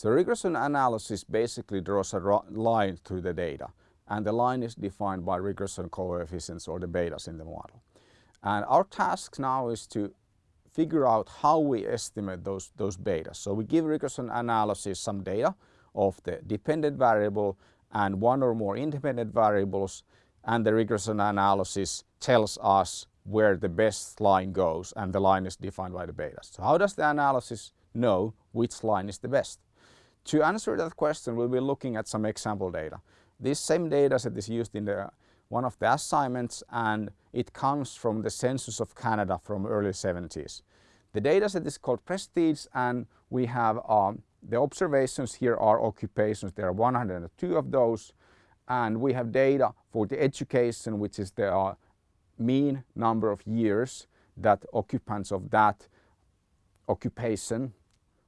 So regression analysis basically draws a line through the data and the line is defined by regression coefficients or the betas in the model. And our task now is to figure out how we estimate those, those betas. So we give regression analysis some data of the dependent variable and one or more independent variables and the regression analysis tells us where the best line goes and the line is defined by the betas. So how does the analysis know which line is the best? To answer that question we'll be looking at some example data. This same data set is used in the, one of the assignments and it comes from the Census of Canada from early 70s. The data set is called Prestige and we have um, the observations here are occupations. There are 102 of those and we have data for the education which is the uh, mean number of years that occupants of that occupation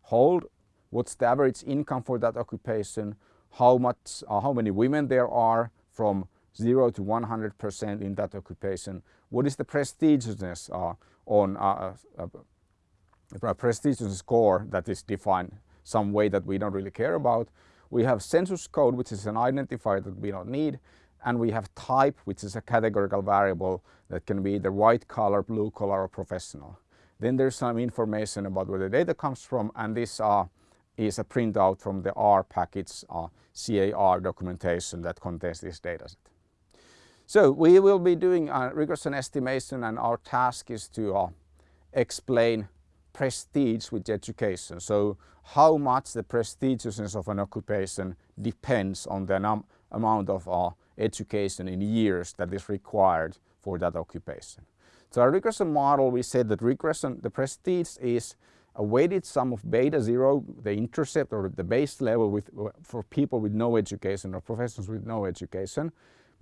hold, what's the average income for that occupation, how much, uh, how many women there are from 0 to 100% in that occupation, what is the prestigiousness uh, on uh, uh, a prestigious score that is defined some way that we don't really care about. We have census code, which is an identifier that we don't need. And we have type, which is a categorical variable that can be either white collar, blue collar, or professional. Then there's some information about where the data comes from, and this uh, is a printout from the R package uh, CAR documentation that contains this dataset. So we will be doing a regression estimation and our task is to uh, explain prestige with education. So how much the prestigiousness of an occupation depends on the amount of uh, education in years that is required for that occupation. So our regression model, we said that regression, the prestige is a weighted sum of beta zero, the intercept or the base level with, for people with no education or professionals with no education,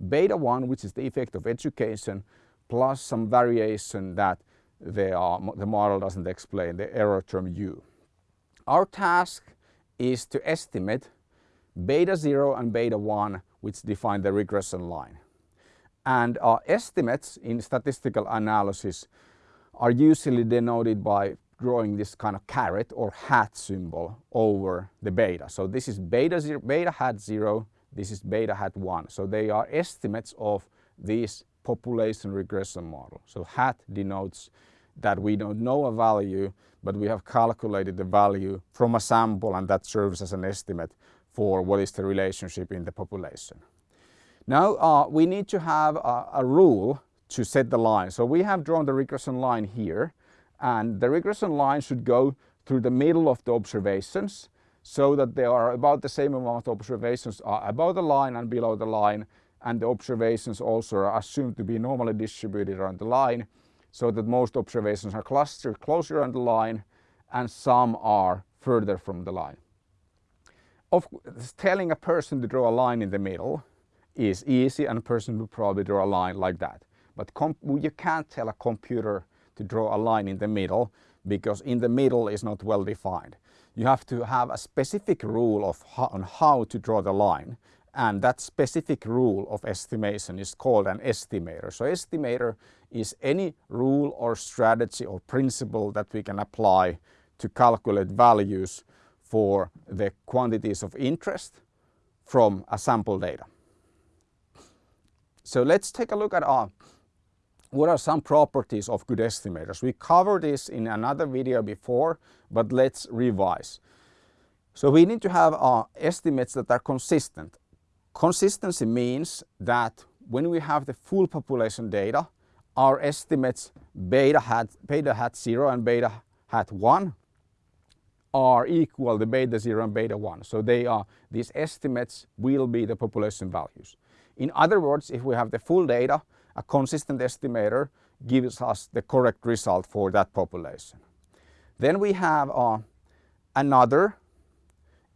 beta one, which is the effect of education, plus some variation that the, uh, the model doesn't explain, the error term u. Our task is to estimate beta 0 and beta 1 which define the regression line. And our estimates in statistical analysis are usually denoted by drawing this kind of caret or hat symbol over the beta. So this is beta, zero, beta hat 0, this is beta hat 1. So they are estimates of this population regression model. So hat denotes that we don't know a value, but we have calculated the value from a sample and that serves as an estimate for what is the relationship in the population. Now uh, we need to have a, a rule to set the line. So we have drawn the regression line here and the regression line should go through the middle of the observations so that there are about the same amount of observations are above the line and below the line and the observations also are assumed to be normally distributed around the line so that most observations are clustered closer on the line and some are further from the line. Of telling a person to draw a line in the middle is easy and a person would probably draw a line like that. But you can't tell a computer to draw a line in the middle because in the middle is not well defined. You have to have a specific rule of how, on how to draw the line and that specific rule of estimation is called an estimator. So estimator is any rule or strategy or principle that we can apply to calculate values for the quantities of interest from a sample data. So let's take a look at uh, what are some properties of good estimators. We covered this in another video before, but let's revise. So we need to have uh, estimates that are consistent. Consistency means that when we have the full population data, our estimates beta hat, beta hat 0 and beta hat 1 are equal to beta 0 and beta 1. So they are, these estimates will be the population values. In other words, if we have the full data, a consistent estimator gives us the correct result for that population. Then we have uh, another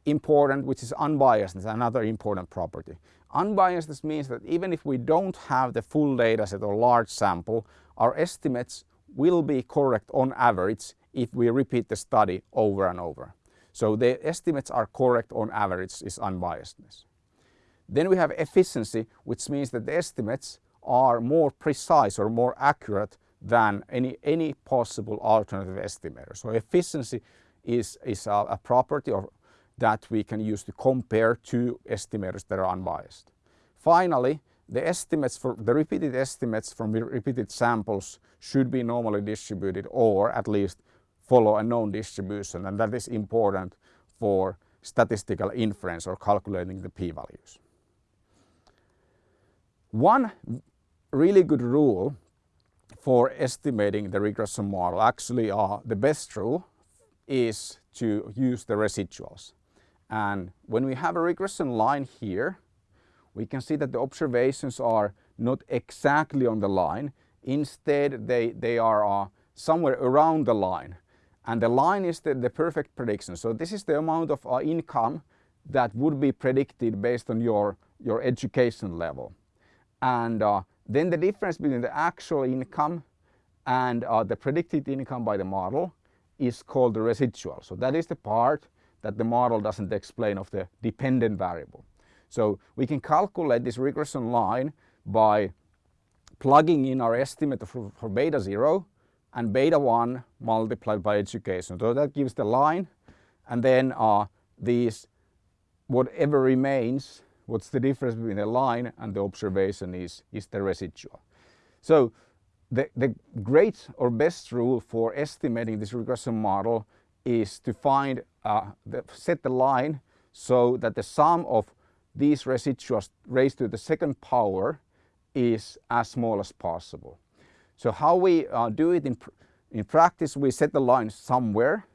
important, which is unbiasedness, another important property. Unbiasedness means that even if we don't have the full data set or large sample, our estimates will be correct on average if we repeat the study over and over. So the estimates are correct on average is unbiasedness. Then we have efficiency, which means that the estimates are more precise or more accurate than any, any possible alternative estimator. So efficiency is, is a, a property or that we can use to compare two estimators that are unbiased. Finally, the estimates for the repeated estimates from repeated samples should be normally distributed or at least follow a known distribution and that is important for statistical inference or calculating the p-values. One really good rule for estimating the regression model, actually uh, the best rule, is to use the residuals. And when we have a regression line here, we can see that the observations are not exactly on the line. Instead, they, they are uh, somewhere around the line. And the line is the, the perfect prediction. So this is the amount of uh, income that would be predicted based on your, your education level. And uh, then the difference between the actual income and uh, the predicted income by the model is called the residual. So that is the part that the model doesn't explain of the dependent variable. So we can calculate this regression line by plugging in our estimate for, for beta 0 and beta 1 multiplied by education. So that gives the line and then uh, these whatever remains what's the difference between the line and the observation is, is the residual. So the, the great or best rule for estimating this regression model is to find, uh, the, set the line so that the sum of these residuals raised to the second power is as small as possible. So how we uh, do it in, pr in practice, we set the line somewhere,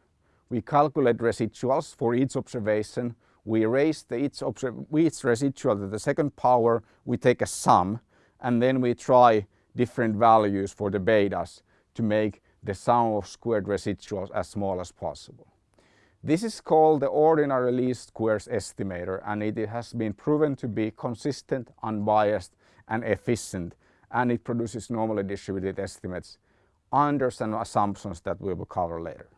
we calculate residuals for each observation we raise the each, each residual to the second power, we take a sum and then we try different values for the betas to make the sum of squared residuals as small as possible. This is called the ordinary least squares estimator and it has been proven to be consistent, unbiased and efficient and it produces normally distributed estimates under some assumptions that we will cover later.